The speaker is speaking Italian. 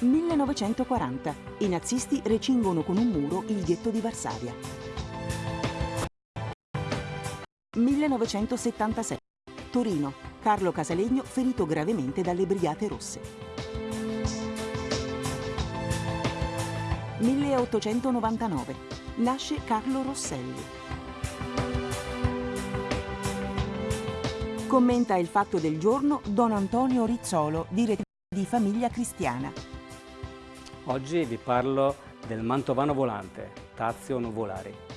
1940. I nazisti recingono con un muro il ghetto di Varsavia. 1976. Torino. Carlo Casalegno ferito gravemente dalle Brigate Rosse. 1899. Nasce Carlo Rosselli. Commenta il fatto del giorno Don Antonio Rizzolo, direttore di Famiglia Cristiana. Oggi vi parlo del mantovano volante, Tazio Nuvolari.